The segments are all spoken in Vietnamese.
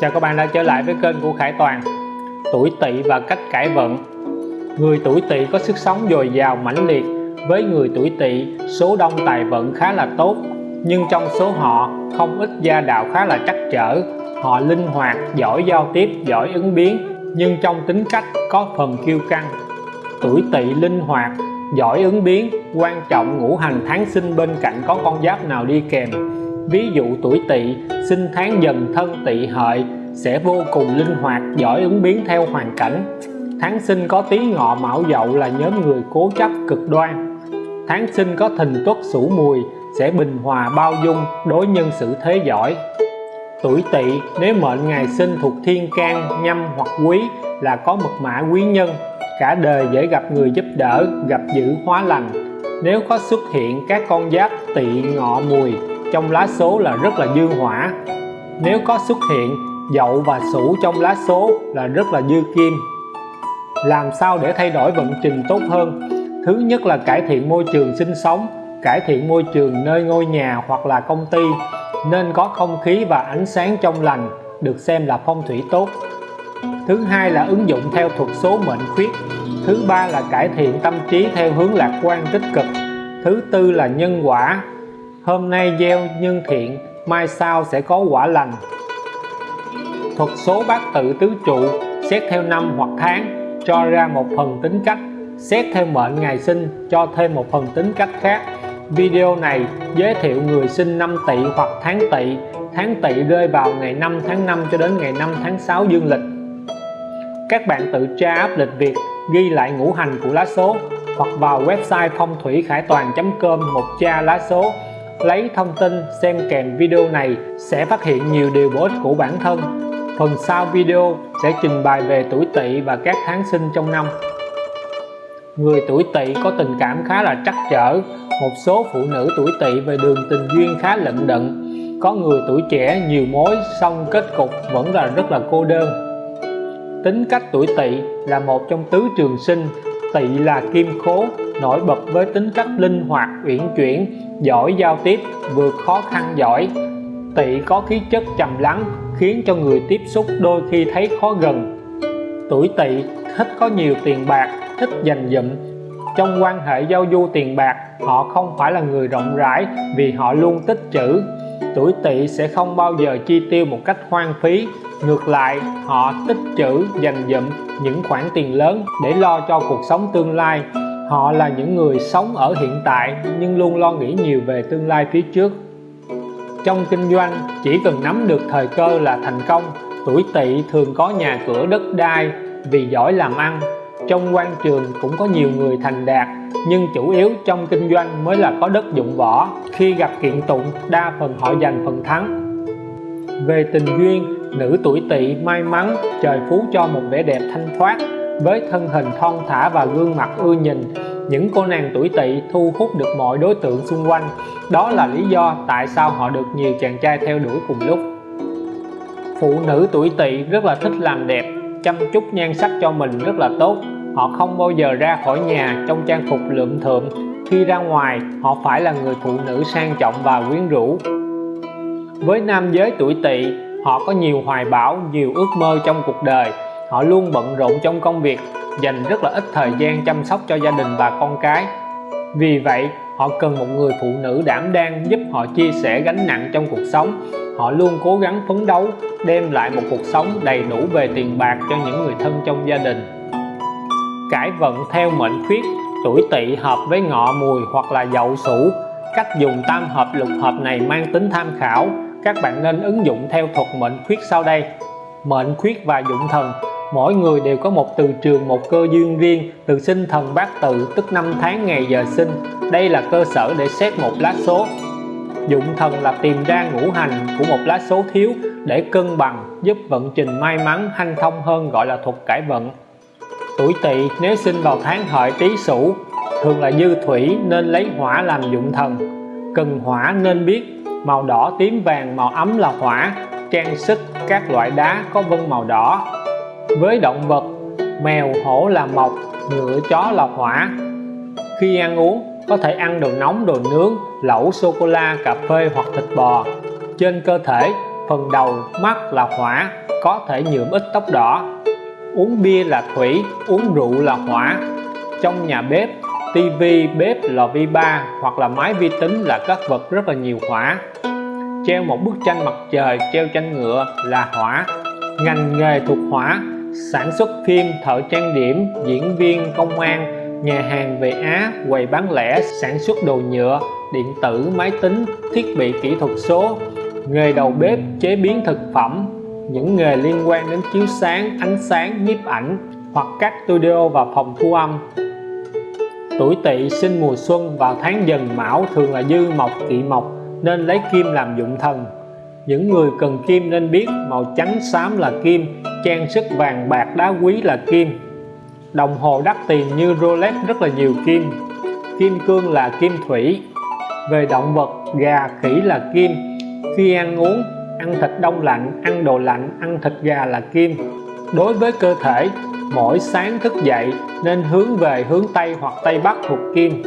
Chào các bạn đã trở lại với kênh của Khải Toàn. Tuổi Tỵ và cách cải vận. Người tuổi Tỵ có sức sống dồi dào mãnh liệt. Với người tuổi Tỵ, số đông tài vận khá là tốt Nhưng trong số họ, không ít gia đạo khá là trắc trở. Họ linh hoạt, giỏi giao tiếp, giỏi ứng biến Nhưng trong tính cách có phần kiêu căng. Tuổi Tỵ linh hoạt, giỏi ứng biến Quan trọng ngũ hành tháng sinh bên cạnh có con giáp nào đi kèm ví dụ tuổi tỵ, sinh tháng dần thân tỵ hợi, sẽ vô cùng linh hoạt, giỏi ứng biến theo hoàn cảnh. Tháng sinh có tí ngọ mão dậu là nhóm người cố chấp cực đoan. Tháng sinh có thìn tuất sửu mùi, sẽ bình hòa bao dung, đối nhân xử thế giỏi. Tuổi tỵ, nếu mệnh ngày sinh thuộc thiên can, nhâm hoặc quý, là có mật mã quý nhân. Cả đời dễ gặp người giúp đỡ, gặp dữ hóa lành. Nếu có xuất hiện các con giáp tỵ ngọ mùi trong lá số là rất là dương hỏa. Nếu có xuất hiện dậu và sửu trong lá số là rất là dư kim. Làm sao để thay đổi vận trình tốt hơn? Thứ nhất là cải thiện môi trường sinh sống, cải thiện môi trường nơi ngôi nhà hoặc là công ty, nên có không khí và ánh sáng trong lành, được xem là phong thủy tốt. Thứ hai là ứng dụng theo thuật số mệnh khuyết. Thứ ba là cải thiện tâm trí theo hướng lạc quan tích cực. Thứ tư là nhân quả hôm nay gieo nhân thiện, mai sau sẽ có quả lành. Thuật số bát tự tứ trụ, xét theo năm hoặc tháng, cho ra một phần tính cách. Xét theo mệnh ngày sinh, cho thêm một phần tính cách khác. Video này giới thiệu người sinh năm tỵ hoặc tháng tỵ. Tháng tỵ rơi vào ngày 5 tháng 5 cho đến ngày 5 tháng 6 dương lịch. Các bạn tự tra áp lịch Việt, ghi lại ngũ hành của lá số, hoặc vào website phong thủy khải toàn.com một tra lá số lấy thông tin xem kèm video này sẽ phát hiện nhiều điều bổ ích của bản thân. Phần sau video sẽ trình bày về tuổi tỵ và các tháng sinh trong năm. Người tuổi tỵ có tình cảm khá là trắc trở. Một số phụ nữ tuổi tỵ về đường tình duyên khá lận đận. Có người tuổi trẻ nhiều mối, song kết cục vẫn là rất là cô đơn. Tính cách tuổi tỵ là một trong tứ trường sinh. Tỵ là kim khố nổi bật với tính cách linh hoạt, uyển chuyển, giỏi giao tiếp, vượt khó khăn giỏi. Tỵ có khí chất trầm lắng, khiến cho người tiếp xúc đôi khi thấy khó gần. Tuổi tỵ, thích có nhiều tiền bạc, thích dành dụm. Trong quan hệ giao du tiền bạc, họ không phải là người rộng rãi vì họ luôn tích trữ. Tuổi tỵ sẽ không bao giờ chi tiêu một cách hoang phí. Ngược lại, họ tích trữ, dành dụm những khoản tiền lớn để lo cho cuộc sống tương lai họ là những người sống ở hiện tại nhưng luôn lo nghĩ nhiều về tương lai phía trước. Trong kinh doanh, chỉ cần nắm được thời cơ là thành công. Tuổi tỵ thường có nhà cửa đất đai vì giỏi làm ăn. Trong quan trường cũng có nhiều người thành đạt, nhưng chủ yếu trong kinh doanh mới là có đất dụng võ khi gặp kiện tụng, đa phần họ giành phần thắng. Về tình duyên, nữ tuổi tỵ may mắn, trời phú cho một vẻ đẹp thanh thoát với thân hình thon thả và gương mặt ưa nhìn, những cô nàng tuổi tỵ thu hút được mọi đối tượng xung quanh. Đó là lý do tại sao họ được nhiều chàng trai theo đuổi cùng lúc. Phụ nữ tuổi tỵ rất là thích làm đẹp, chăm chút nhan sắc cho mình rất là tốt. Họ không bao giờ ra khỏi nhà trong trang phục lượm thượm. Khi ra ngoài, họ phải là người phụ nữ sang trọng và quyến rũ. Với nam giới tuổi tỵ, họ có nhiều hoài bão, nhiều ước mơ trong cuộc đời họ luôn bận rộn trong công việc, dành rất là ít thời gian chăm sóc cho gia đình và con cái. Vì vậy, họ cần một người phụ nữ đảm đang giúp họ chia sẻ gánh nặng trong cuộc sống. Họ luôn cố gắng phấn đấu, đem lại một cuộc sống đầy đủ về tiền bạc cho những người thân trong gia đình. Cải vận theo mệnh khuyết, tuổi tỵ hợp với ngọ mùi hoặc là dậu sửu cách dùng tam hợp lục hợp này mang tính tham khảo. Các bạn nên ứng dụng theo thuật mệnh khuyết sau đây. Mệnh khuyết và dụng thần mỗi người đều có một từ trường, một cơ duyên riêng, từ sinh thần bát tự, tức năm tháng ngày giờ sinh. Đây là cơ sở để xét một lá số. Dụng thần là tìm ra ngũ hành của một lá số thiếu để cân bằng, giúp vận trình may mắn, hanh thông hơn, gọi là thuật cải vận. Tuổi tỵ, nếu sinh vào tháng hợi tý sửu, thường là dư thủy, nên lấy hỏa làm dụng thần. Cần hỏa nên biết, màu đỏ tím vàng, màu ấm là hỏa, trang sức, các loại đá có vân màu đỏ với động vật, mèo, hổ là mộc ngựa, chó là hỏa. Khi ăn uống, có thể ăn đồ nóng, đồ nướng, lẩu sô cô la cà phê hoặc thịt bò. Trên cơ thể, phần đầu, mắt là hỏa, có thể nhuộm ít tóc đỏ. Uống bia là thủy, uống rượu là hỏa. Trong nhà bếp tivi bếp lò vi ba hoặc là máy vi tính là các vật rất là nhiều hỏa. Treo một bức tranh mặt trời, treo tranh ngựa là hỏa. Ngành nghề thuộc hỏa sản xuất phim thợ trang điểm, diễn viên, công an, nhà hàng về Á, quầy bán lẻ, sản xuất đồ nhựa, điện tử, máy tính, thiết bị kỹ thuật số, nghề đầu bếp, chế biến thực phẩm, những nghề liên quan đến chiếu sáng, ánh sáng, nhiếp ảnh hoặc các studio và phòng thu âm. Tuổi tỵ sinh mùa xuân vào tháng dần mão thường là dư mộc, kỵ mộc, nên lấy kim làm dụng thần. Những người cần kim nên biết màu trắng xám là kim trang sức vàng bạc đá quý là kim. Đồng hồ đắt tiền như Rolex rất là nhiều kim. Kim cương là kim thủy. Về động vật, gà, khỉ là kim. Khi ăn uống, ăn thịt đông lạnh, ăn đồ lạnh, ăn thịt gà là kim. Đối với cơ thể, mỗi sáng thức dậy nên hướng về hướng Tây hoặc Tây Bắc thuộc kim.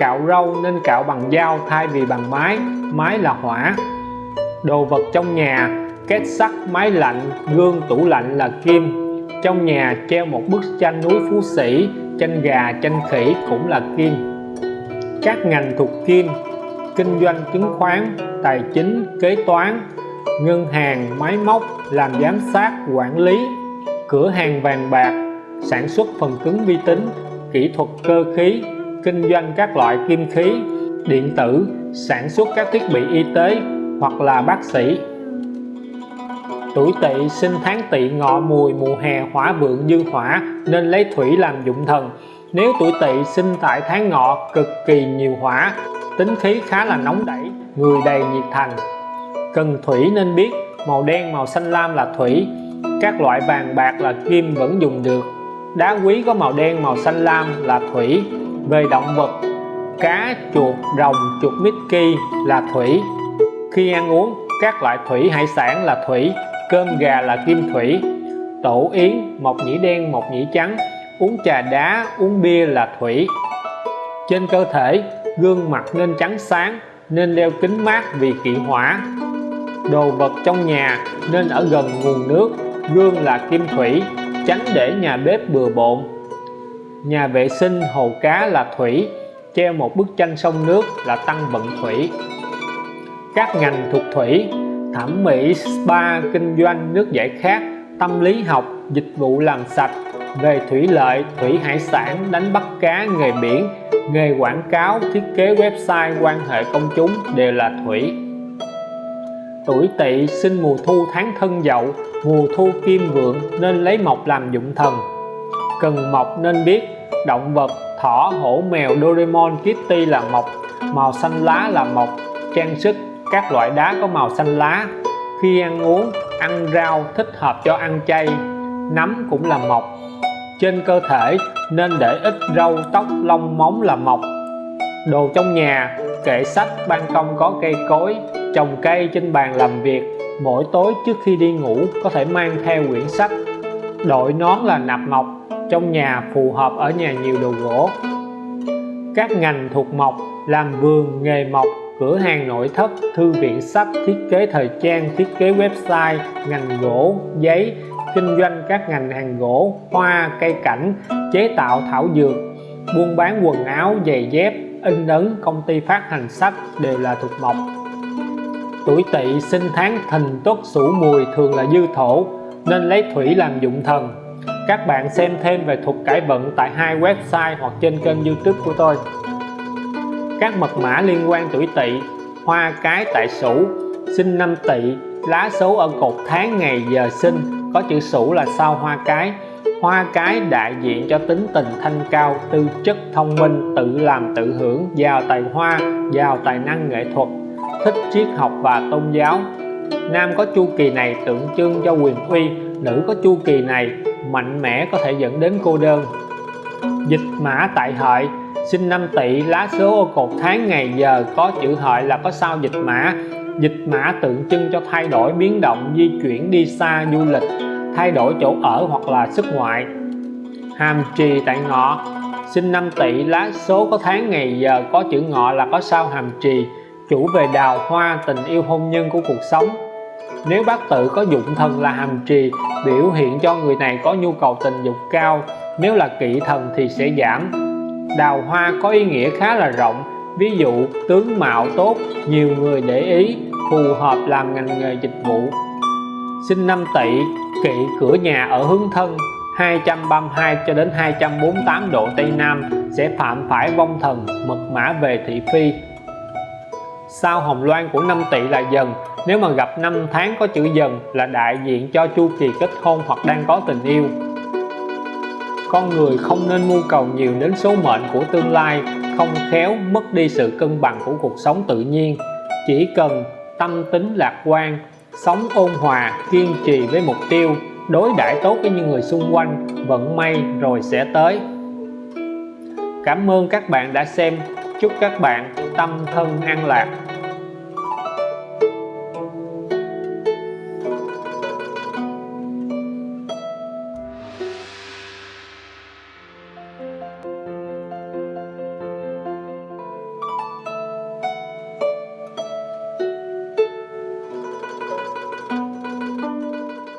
Cạo râu nên cạo bằng dao, thay vì bằng máy máy là hỏa. Đồ vật trong nhà két sắt máy lạnh, gương tủ lạnh là kim. Trong nhà treo một bức tranh núi phú sĩ, tranh gà, tranh khỉ cũng là kim. Các ngành thuộc kim, kinh doanh chứng khoán, tài chính, kế toán, ngân hàng, máy móc, làm giám sát, quản lý, cửa hàng vàng bạc, sản xuất phần cứng vi tính, kỹ thuật cơ khí, kinh doanh các loại kim khí, điện tử, sản xuất các thiết bị y tế hoặc là bác sĩ tuổi tỵ sinh tháng tỵ ngọ mùi, mùa hè hỏa vượng dư hỏa, nên lấy thủy làm dụng thần. Nếu tuổi tỵ sinh tại tháng ngọ, cực kỳ nhiều hỏa, tính khí khá là nóng đẩy, người đầy nhiệt thành. Cần thủy nên biết, màu đen, màu xanh lam là thủy, các loại vàng bạc là kim vẫn dùng được. Đá quý có màu đen, màu xanh lam là thủy. Về động vật, cá, chuột, rồng, chuột Mickey là thủy. Khi ăn uống, các loại thủy hải sản là thủy cơm gà là kim thủy. Tổ yến, mộc nhĩ đen, mộc nhĩ trắng. Uống trà đá, uống bia là thủy. Trên cơ thể, gương mặt nên trắng sáng, nên đeo kính mát vì kỵ hỏa. Đồ vật trong nhà nên ở gần nguồn nước, gương là kim thủy, tránh để nhà bếp bừa bộn. Nhà vệ sinh hồ cá là thủy, treo một bức tranh sông nước là tăng vận thủy. Các ngành thuộc thủy thẩm mỹ, spa, kinh doanh, nước giải khát, tâm lý học, dịch vụ làm sạch về thủy lợi, thủy hải sản, đánh bắt cá, nghề biển, nghề quảng cáo, thiết kế website, quan hệ công chúng đều là thủy. Tuổi tỵ sinh mùa thu tháng thân dậu, mùa thu kim vượng nên lấy mộc làm dụng thần. Cần mộc nên biết, động vật, thỏ, hổ, mèo, Doraemon, Kitty là mộc, màu xanh lá là mộc, trang sức các loại đá có màu xanh lá. Khi ăn uống, ăn rau thích hợp cho ăn chay. Nấm cũng là mộc trên cơ thể nên để ít râu tóc lông móng là mộc đồ trong nhà, kệ sách, ban công có cây cối, trồng cây trên bàn làm việc. Mỗi tối trước khi đi ngủ, có thể mang theo quyển sách. Đội nón là nạp mộc trong nhà phù hợp ở nhà nhiều đồ gỗ. Các ngành thuộc mộc làm vườn, nghề mộc cửa hàng nội thất, thư viện sách, thiết kế thời trang, thiết kế website, ngành gỗ, giấy, kinh doanh các ngành hàng gỗ, hoa, cây cảnh, chế tạo thảo dược, buôn bán quần áo, giày dép, in ấn, công ty phát hành sách đều là thuộc mộc. Tuổi tỵ sinh tháng thìn tuất sửu mùi thường là dư thổ, nên lấy thủy làm dụng thần. Các bạn xem thêm về thuật cải vận tại hai website hoặc trên kênh youtube của tôi các mật mã liên quan tuổi tỵ, hoa cái tại sửu, sinh năm tỵ, lá số ở cột tháng ngày giờ sinh, có chữ sửu là sao hoa cái. Hoa cái đại diện cho tính tình thanh cao, tư chất thông minh, tự làm tự hưởng, giàu tài hoa, giàu tài năng nghệ thuật, thích triết học và tôn giáo. Nam có chu kỳ này tượng trưng cho quyền uy, nữ có chu kỳ này mạnh mẽ có thể dẫn đến cô đơn. Dịch mã tại hợi sinh năm tỵ lá số ô cột tháng ngày giờ có chữ hợi là có sao dịch mã. Dịch mã tượng trưng cho thay đổi biến động, di chuyển đi xa, du lịch, thay đổi chỗ ở hoặc là xuất ngoại. Hàm trì tại ngọ. Sinh năm tỵ lá số có tháng ngày giờ có chữ ngọ là có sao hàm trì. Chủ về đào hoa, tình yêu hôn nhân của cuộc sống. Nếu bát tự có dụng thần là hàm trì, biểu hiện cho người này có nhu cầu tình dục cao. Nếu là kỵ thần thì sẽ giảm đào hoa có ý nghĩa khá là rộng. Ví dụ, tướng mạo tốt, nhiều người để ý, phù hợp làm ngành nghề dịch vụ. Sinh năm tỵ, kỵ cửa nhà ở hướng thân 232 cho đến 248 độ Tây Nam, sẽ phạm phải vong thần, mật mã về thị phi. Sao hồng loan của năm tỵ là dần. Nếu mà gặp năm tháng có chữ dần, là đại diện cho chu kỳ kết hôn hoặc đang có tình yêu con người không nên mưu cầu nhiều đến số mệnh của tương lai, không khéo mất đi sự cân bằng của cuộc sống tự nhiên. Chỉ cần tâm tính lạc quan, sống ôn hòa, kiên trì với mục tiêu, đối đãi tốt với những người xung quanh vận may rồi sẽ tới. Cảm ơn các bạn đã xem. Chúc các bạn tâm thân an lạc.